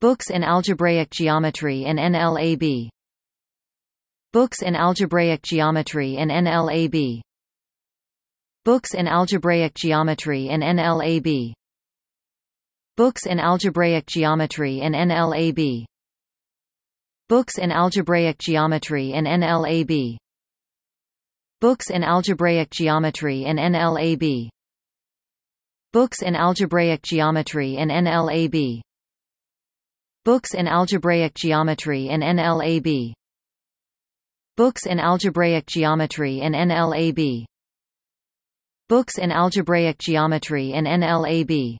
Books in algebraic geometry and NLAB Books in algebraic geometry and NLAB Books in algebraic geometry and NLAB Books in algebraic geometry and NLAB Books in algebraic geometry and NLAB Books in algebraic geometry and NLAB Books in algebraic geometry and NLAB Books in algebraic geometry and NLAB Books in algebraic geometry and NLAB Books in algebraic geometry and NLAB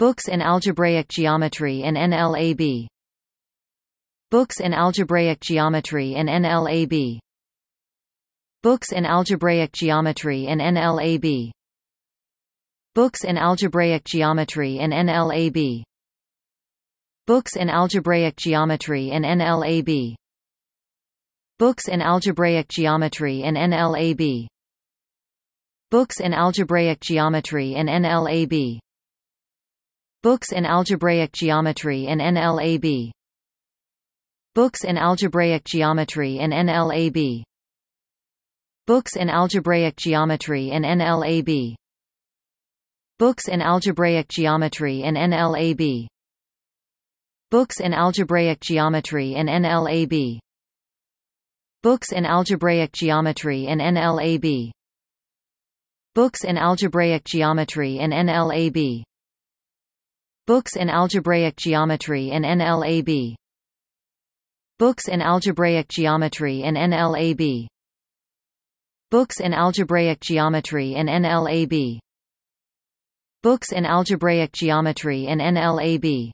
Books in algebraic geometry and NLAB Books in algebraic geometry and NLAB Books in algebraic geometry and NLAB Books in algebraic geometry and NLAB Books in algebraic geometry and NLAB Books in algebraic geometry and NLAB Books in algebraic geometry and NLAB Books in algebraic geometry and NLAB Books in algebraic geometry and NLAB Books in algebraic geometry and NLAB Books in algebraic geometry and NLAB Books in algebraic geometry and NLAB Books in algebraic geometry and NLAB Books in algebraic geometry and NLAB Books in algebraic geometry and NLAB Books in algebraic geometry and NLAB Books in algebraic geometry and NLAB Books in algebraic geometry and NLAB